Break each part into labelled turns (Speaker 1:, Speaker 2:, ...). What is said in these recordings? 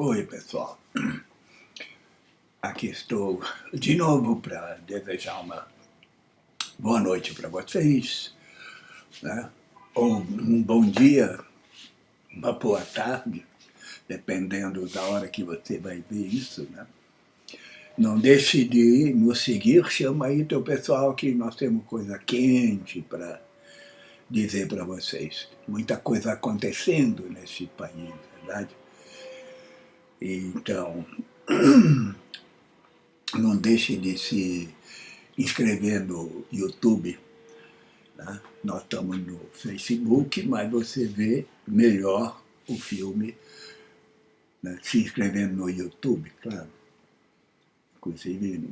Speaker 1: Oi, pessoal. Aqui estou de novo para desejar uma boa noite para vocês, né? ou um bom dia, uma boa tarde, dependendo da hora que você vai ver isso. Né? Não deixe de nos seguir, chama aí teu pessoal que nós temos coisa quente para dizer para vocês. Muita coisa acontecendo nesse país, verdade? Então, não deixe de se inscrever no YouTube. Né? Nós estamos no Facebook, mas você vê melhor o filme né? se inscrevendo no YouTube, claro. Inclusive,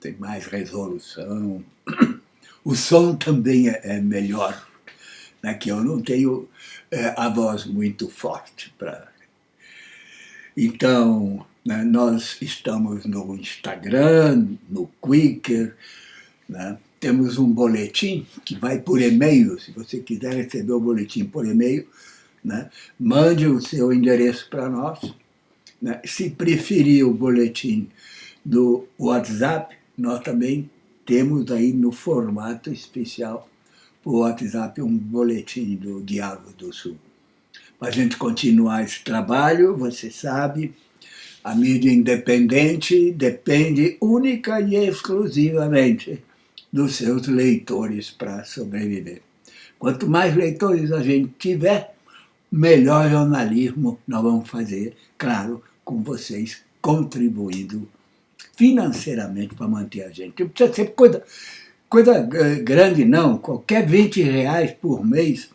Speaker 1: tem mais resolução. O som também é, é melhor, né? que eu não tenho é, a voz muito forte para então, né, nós estamos no Instagram, no Quicker, né, temos um boletim que vai por e-mail, se você quiser receber o boletim por e-mail, né, mande o seu endereço para nós. Né, se preferir o boletim do WhatsApp, nós também temos aí no formato especial o WhatsApp um boletim do Diabo do Sul a gente continuar esse trabalho, você sabe, a mídia independente depende única e exclusivamente dos seus leitores para sobreviver. Quanto mais leitores a gente tiver, melhor jornalismo nós vamos fazer, claro, com vocês contribuindo financeiramente para manter a gente. Não precisa ser coisa, coisa grande não, qualquer 20 reais por mês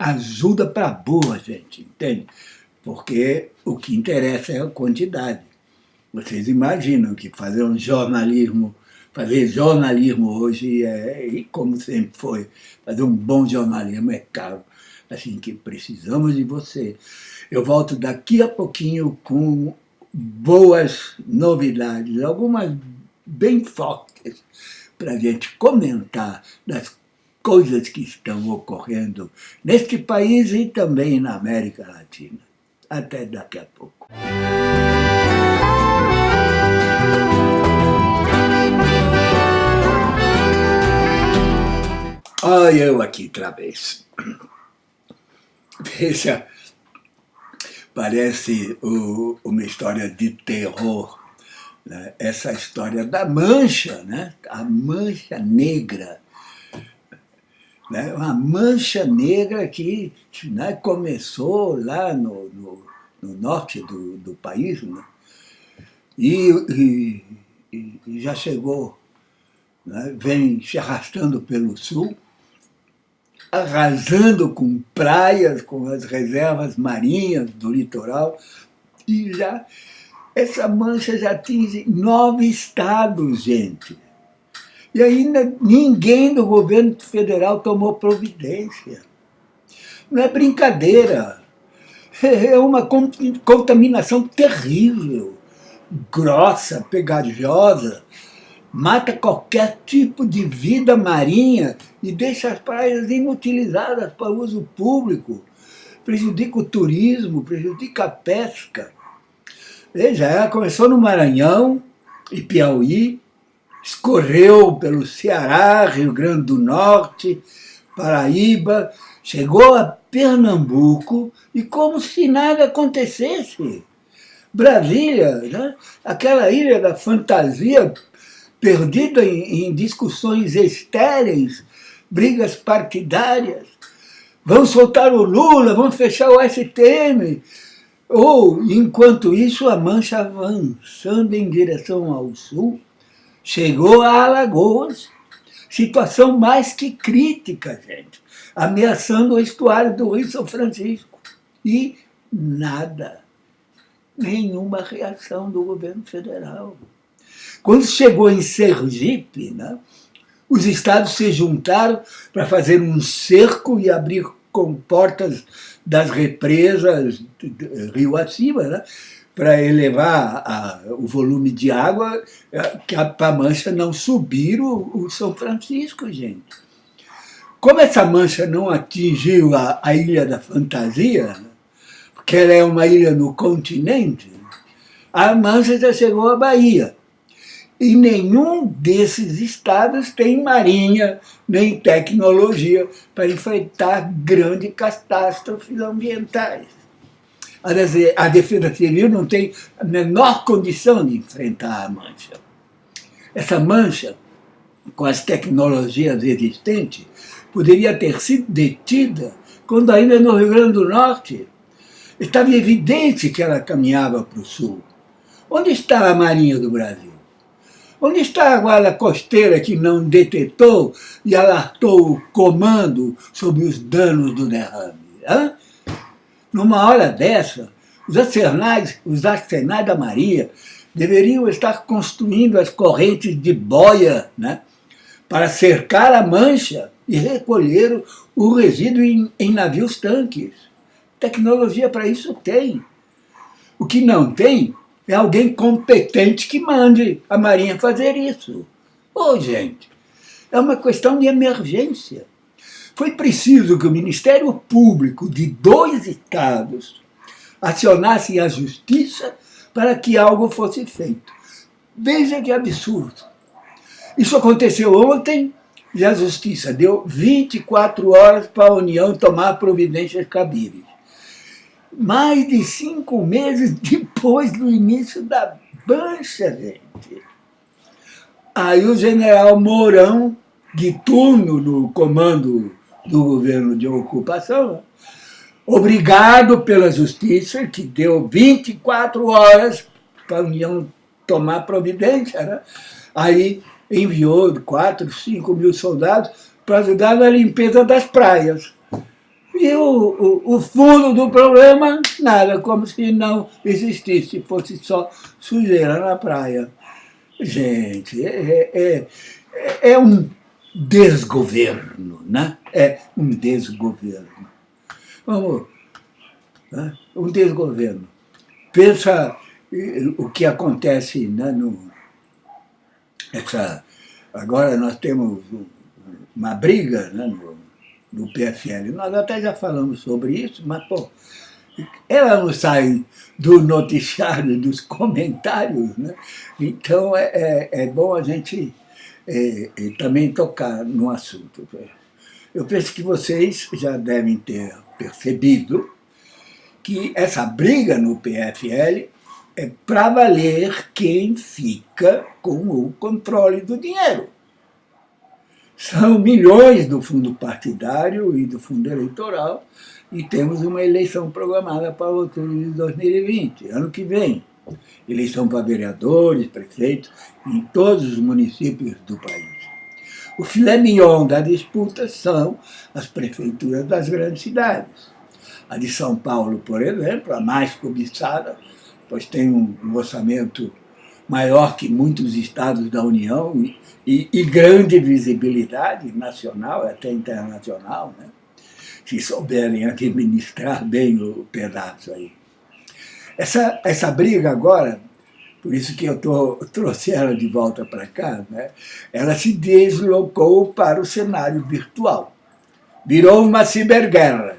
Speaker 1: ajuda para boa, gente, entende? Porque o que interessa é a quantidade. Vocês imaginam que fazer um jornalismo, fazer jornalismo hoje é, e como sempre foi, fazer um bom jornalismo é caro. Assim que precisamos de você. Eu volto daqui a pouquinho com boas novidades, algumas bem fortes, para a gente comentar das coisas que estão ocorrendo neste país e também na América Latina. Até daqui a pouco. Olha eu aqui outra vez. Veja, parece o, uma história de terror. Né? Essa história da mancha, né? a mancha negra né, uma mancha negra que né, começou lá no, no, no norte do, do país né, e, e, e, já chegou, né, vem se arrastando pelo sul, arrasando com praias, com as reservas marinhas do litoral, e já essa mancha já atinge nove estados, gente. E ainda ninguém do governo federal tomou providência. Não é brincadeira. É uma contaminação terrível, grossa, pegajosa, mata qualquer tipo de vida marinha e deixa as praias inutilizadas para uso público, prejudica o turismo, prejudica a pesca. Veja, ela começou no Maranhão e Piauí, escorreu pelo Ceará, Rio Grande do Norte, Paraíba, chegou a Pernambuco e como se nada acontecesse. Brasília, né? aquela ilha da fantasia perdida em, em discussões estéreis, brigas partidárias. Vamos soltar o Lula, vamos fechar o STM. Ou, enquanto isso, a mancha avançando em direção ao sul, Chegou a Alagoas, situação mais que crítica, gente, ameaçando o estuário do Rio São Francisco. E nada, nenhuma reação do governo federal. Quando chegou em Sergipe, né, os estados se juntaram para fazer um cerco e abrir comportas das represas rio acima, né, para elevar a, o volume de água para a mancha não subir o, o, São Francisco, gente. Como essa mancha não atingiu a, a Ilha da Fantasia, porque ela é uma ilha no continente, A mancha já chegou à Bahia. E nenhum desses estados tem marinha nem tecnologia para enfrentar grandes catástrofes ambientais. A Defesa Civil não tem a menor condição de enfrentar a mancha. Essa mancha, com as tecnologias existentes, poderia ter sido detida quando ainda no Rio Grande do Norte estava evidente que ela caminhava para o sul. Onde está a Marinha do Brasil? Onde está a guarda costeira que não detetou e alertou o comando sobre os danos do derrame? Numa hora dessa, os arsenais, os arsenais da Maria deveriam estar construindo as correntes de boia né, para cercar a mancha e recolher o resíduo em, em navios-tanques. Tecnologia para isso tem. O que não tem é alguém competente que mande a Marinha fazer isso. Ô, oh, gente, é uma questão de emergência. Foi preciso que o Ministério Público de dois estados acionasse a justiça para que algo fosse feito. Veja que absurdo. Isso aconteceu ontem e a justiça deu 24 horas para a União tomar providências cabíveis mais de cinco meses depois do início da bancha, gente. Aí o general Mourão, de turno no comando do governo de ocupação, obrigado pela justiça, que deu 24 horas para a União tomar providência, né? aí enviou 4, 5 mil soldados para ajudar na limpeza das praias. E o, o, o, fundo do problema, nada, como se não existisse, fosse só sujeira na praia. Gente, é, é, é, é um desgoverno, né? É um desgoverno. Vamos, né? um desgoverno. Pensa o que acontece né, no, essa, agora nós temos uma briga né, no, do PFL. Nós até já falamos sobre isso, mas, pô, ela não sai do noticiário, dos comentários, né? Então é, é, é bom a gente é, é também tocar no assunto. Eu penso que vocês já devem ter percebido que essa briga no PFL é para valer quem fica com o controle do dinheiro. São milhões do fundo partidário e do fundo eleitoral e temos uma eleição programada para outubro de 2020, ano que vem. Eleição para vereadores, prefeitos, em todos os municípios do país. O filé mignon da disputa são as prefeituras das grandes cidades. A de São Paulo, por exemplo, a mais cobiçada, pois tem um orçamento maior que muitos estados da União e, e, e grande visibilidade nacional, até internacional, né? se souberem administrar bem o pedaço aí. Essa, essa briga agora, por isso que eu tô, trouxe ela de volta para cá, né? ela se deslocou para o cenário virtual. Virou uma ciberguerra.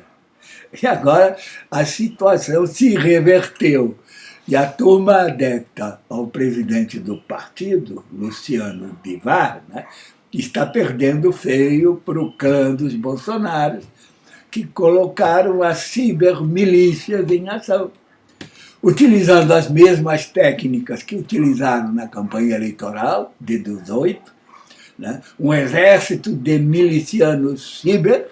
Speaker 1: E agora a situação se reverteu. E a turma adepta ao presidente do partido, Luciano Bivar, né, está perdendo feio para o clã dos bolsonaros, que colocaram as cibermilícias em ação, utilizando as mesmas técnicas que utilizaram na campanha eleitoral de 18, né, um exército de milicianos ciber,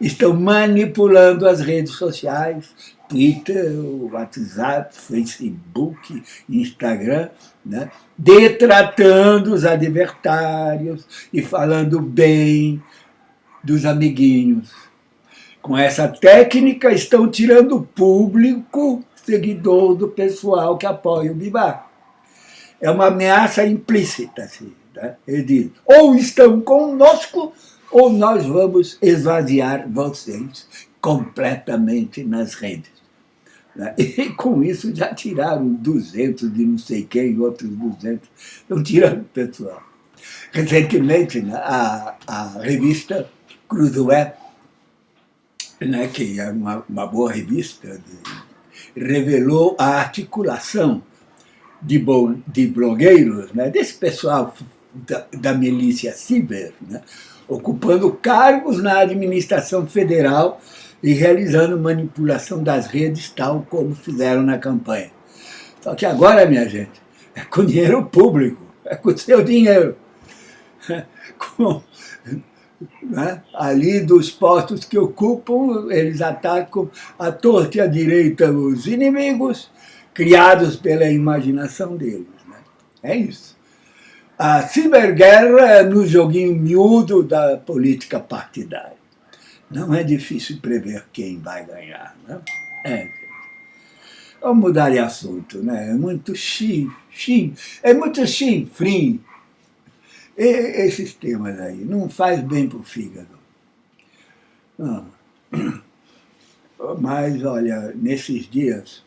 Speaker 1: estão manipulando as redes sociais, Twitter, WhatsApp, Facebook, Instagram, né? detratando os adversários e falando bem dos amiguinhos. Com essa técnica estão tirando o público seguidor do pessoal que apoia o Bivar. É uma ameaça implícita. Assim, né? Ele diz, ou estão conosco, ou nós vamos esvaziar vocês completamente nas redes. Né? E com isso já tiraram 200 de não sei quem, outros 200, estão tirando o pessoal. Recentemente, né, a, a revista Cruzoé, né, que é uma, uma boa revista, de, revelou a articulação de, de blogueiros, né, desse pessoal da, da milícia ciber, né, ocupando cargos na administração federal e realizando manipulação das redes, tal como fizeram na campanha. Só que agora, minha gente, é com dinheiro público, é com seu dinheiro. Com, né? ali dos postos que ocupam, eles atacam à torta e à direita os inimigos criados pela imaginação deles. Né? É isso. A ciberguerra é no joguinho miúdo da política partidária. Não é difícil prever quem vai ganhar. Né? É. Vamos mudar de assunto, né? É muito chim, é muito chinfrim esses temas aí, não faz bem para o fígado. Não. Mas, olha, nesses dias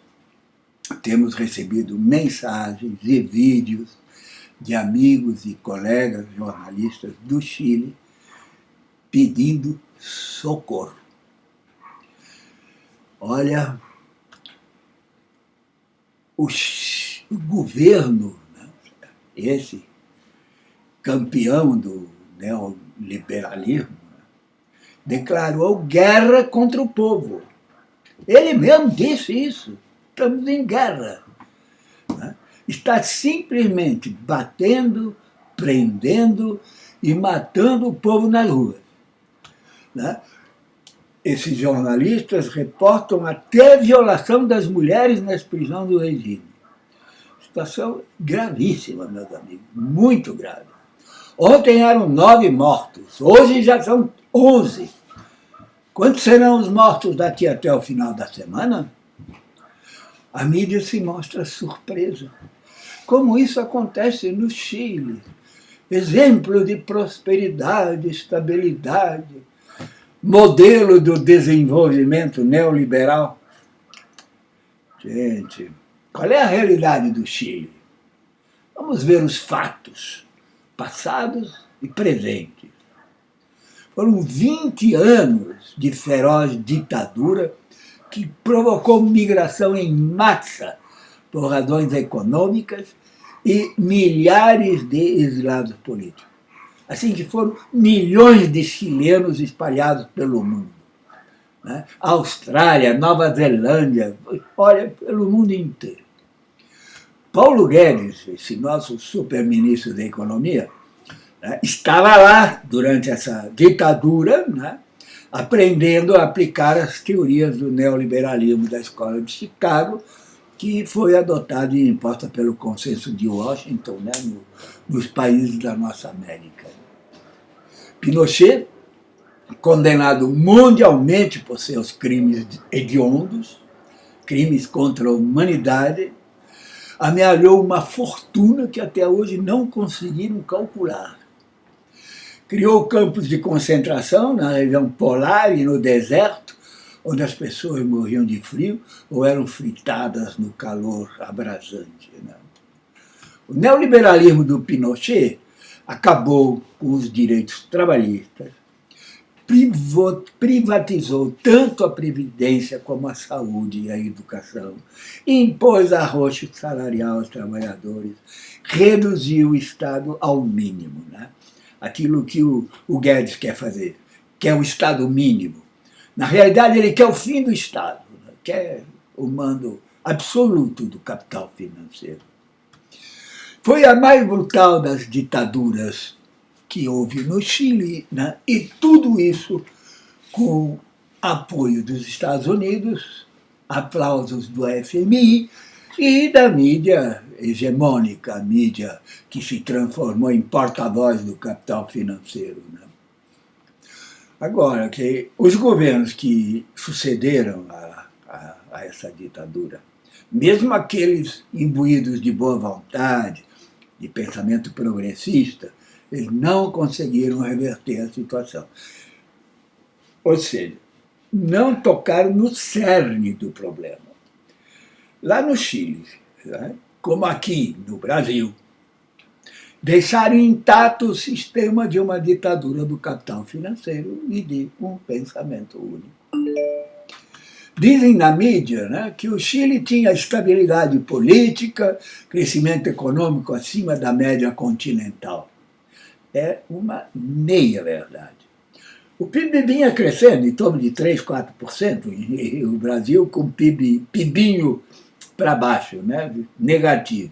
Speaker 1: temos recebido mensagens e vídeos de amigos e colegas jornalistas do Chile pedindo socorro. Olha, o, o governo, né, esse campeão do neoliberalismo, declarou guerra contra o povo. Ele mesmo disse isso. Estamos em guerra. Né? Está simplesmente batendo, prendendo e matando o povo nas ruas. Né? Esses jornalistas reportam até violação das mulheres nas prisões do regime. Situação gravíssima, meus amigos, muito grave. Ontem eram nove mortos, hoje já são onze. Quantos serão os mortos daqui até o final da semana? A mídia se mostra surpresa. Como isso acontece no Chile. Exemplo de prosperidade, estabilidade, modelo do desenvolvimento neoliberal. Gente, qual é a realidade do Chile? Vamos ver os fatos passados e presentes. Foram 20 anos de feroz ditadura que provocou migração em massa por razões econômicas e milhares de exilados políticos. Assim que foram milhões de chilenos espalhados pelo mundo. Né? Austrália, Nova Zelândia, olha, pelo mundo inteiro. Paulo Guedes, esse nosso super-ministro da Economia, né, estava lá durante essa ditadura, né, aprendendo a aplicar as teorias do neoliberalismo da Escola de Chicago, que foi adotada e imposta pelo consenso de Washington né, no, nos países da nossa América. Pinochet, condenado mundialmente por seus crimes hediondos, crimes contra a humanidade, amealhou uma fortuna que até hoje não conseguiram calcular. Criou campos de concentração na região polar e no deserto, onde as pessoas morriam de frio ou eram fritadas no calor abrasante. Né? O neoliberalismo do Pinochet acabou com os direitos trabalhistas, privatizou tanto a previdência como a saúde e a educação, impôs arroxo salarial aos trabalhadores, reduziu o Estado ao mínimo. Né? Aquilo que o, o Guedes quer fazer, que é o Estado mínimo. Na realidade, ele quer o fim do Estado, né? quer o mando absoluto do capital financeiro. Foi a mais brutal das ditaduras que houve no Chile, né? e tudo isso com apoio dos Estados Unidos, aplausos do FMI e da mídia hegemônica, a mídia que se transformou em porta-voz do capital financeiro. Né? Agora, que os governos que sucederam a, a, a essa ditadura, mesmo aqueles imbuídos de boa vontade, de pensamento progressista, eles não conseguiram reverter a situação. Ou seja, não tocaram no cerne do problema. Lá no Chile, né, como aqui no Brasil, deixaram intacto o sistema de uma ditadura do capital financeiro e de um pensamento único. Dizem na mídia né, que o Chile tinha estabilidade política, crescimento econômico acima da média continental. É uma meia-verdade. O PIB vinha crescendo em torno de 3%, 4%, e o Brasil com PIB, PIBinho para baixo, né, negativo.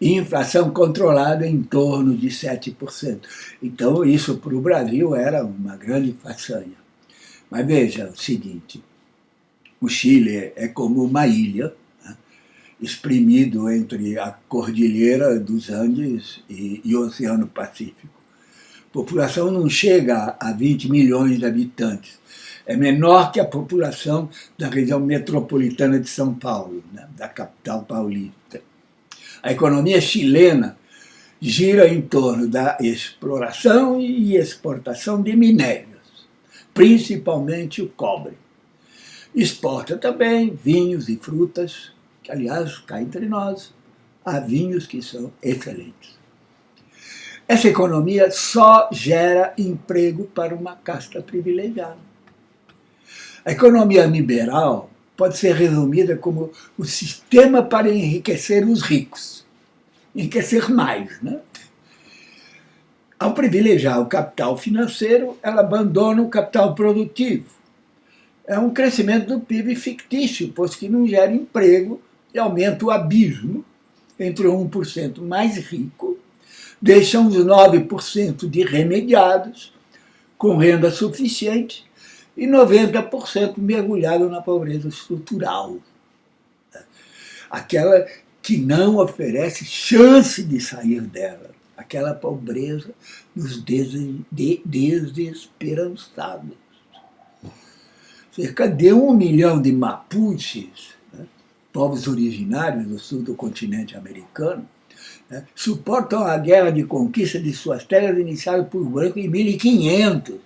Speaker 1: E inflação controlada em torno de 7%. Então, isso para o Brasil era uma grande façanha. Mas veja o seguinte, o Chile é como uma ilha, exprimido entre a cordilheira dos Andes e, e o Oceano Pacífico. A população não chega a 20 milhões de habitantes, é menor que a população da região metropolitana de São Paulo, né, da capital paulista. A economia chilena gira em torno da exploração e exportação de minérios, principalmente o cobre. Exporta também vinhos e frutas, que, aliás, cá entre nós, há vinhos que são excelentes. Essa economia só gera emprego para uma casta privilegiada. A economia liberal pode ser resumida como o sistema para enriquecer os ricos, enriquecer mais. Né? Ao privilegiar o capital financeiro, ela abandona o capital produtivo, é um crescimento do PIB fictício, pois que não gera emprego e aumenta o abismo entre o 1% mais rico, deixa uns 9% de remediados, com renda suficiente, e 90% mergulhado na pobreza estrutural. Aquela que não oferece chance de sair dela. Aquela pobreza nos desesperançados cerca de um milhão de Mapuches, povos originários do sul do continente americano, né, suportam a guerra de conquista de suas terras iniciada por brancos em 1500.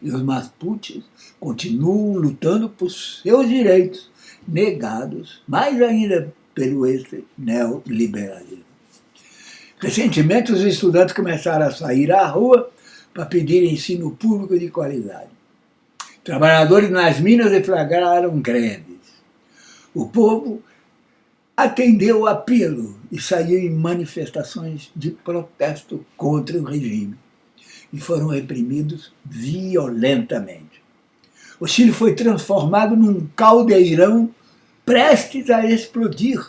Speaker 1: E os Mapuches continuam lutando por seus direitos, negados, mais ainda pelo esse neoliberalismo. Recentemente, os estudantes começaram a sair à rua para pedir ensino público de qualidade. Trabalhadores nas minas deflagraram greves. O povo atendeu o apelo e saiu em manifestações de protesto contra o regime e foram reprimidos violentamente. O Chile foi transformado num caldeirão prestes a explodir.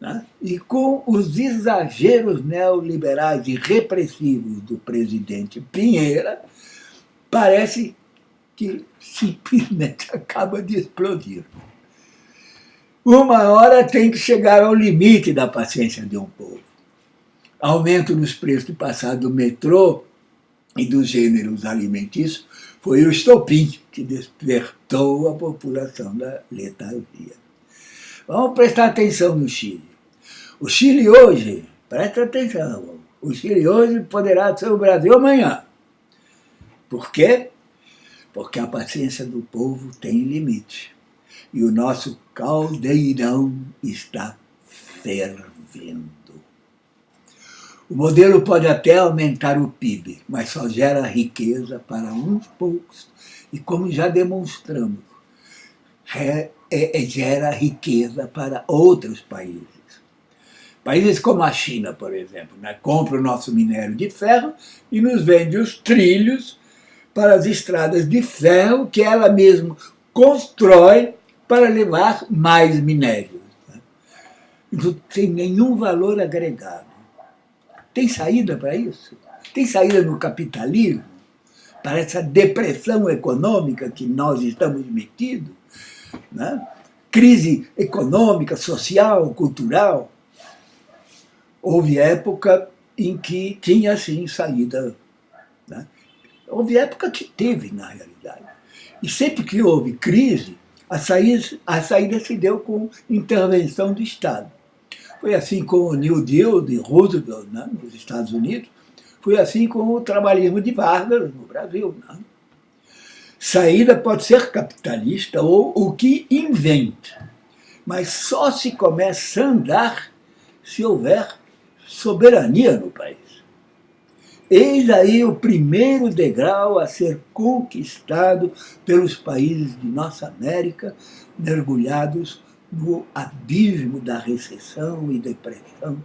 Speaker 1: Né? E com os exageros neoliberais e repressivos do presidente Pinheira, parece que simplesmente acaba de explodir. Uma hora tem que chegar ao limite da paciência de um povo. Aumento nos preços do passado do metrô e dos gêneros alimentícios foi o estopim que despertou a população da letargia. Vamos prestar atenção no Chile. O Chile hoje, presta atenção, o Chile hoje poderá ser o Brasil amanhã. Por quê? porque a paciência do povo tem limite. E o nosso caldeirão está fervendo. O modelo pode até aumentar o PIB, mas só gera riqueza para uns poucos. E como já demonstramos, é, é, gera riqueza para outros países. Países como a China, por exemplo, né, compra o nosso minério de ferro e nos vende os trilhos para as estradas de ferro que ela mesma constrói para levar mais minério. Não tem nenhum valor agregado. Tem saída para isso? Tem saída no capitalismo? Para essa depressão econômica que nós estamos metidos? Né? Crise econômica, social, cultural. Houve época em que tinha, sim, saída. Né? Houve época que teve, na realidade. E sempre que houve crise, a saída, a saída se deu com intervenção do Estado. Foi assim com o New Deal de Roosevelt né, nos Estados Unidos, foi assim com o trabalhismo de Vargas no Brasil. Né? Saída pode ser capitalista ou o que inventa, mas só se começa a andar se houver soberania no país. Eis aí o primeiro degrau a ser conquistado pelos países de nossa América, mergulhados no abismo da recessão e depressão,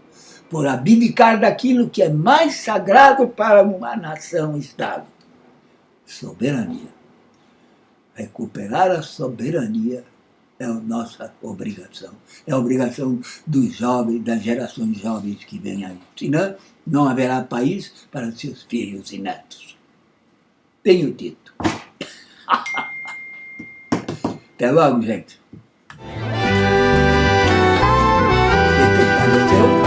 Speaker 1: por abdicar daquilo que é mais sagrado para uma nação-estado, soberania. Recuperar a soberania é a nossa obrigação. É a obrigação dos jovens, das gerações jovens que vêm aí. Senão, não haverá país para seus filhos e netos. Tenho dito. Até logo, gente. Gostou?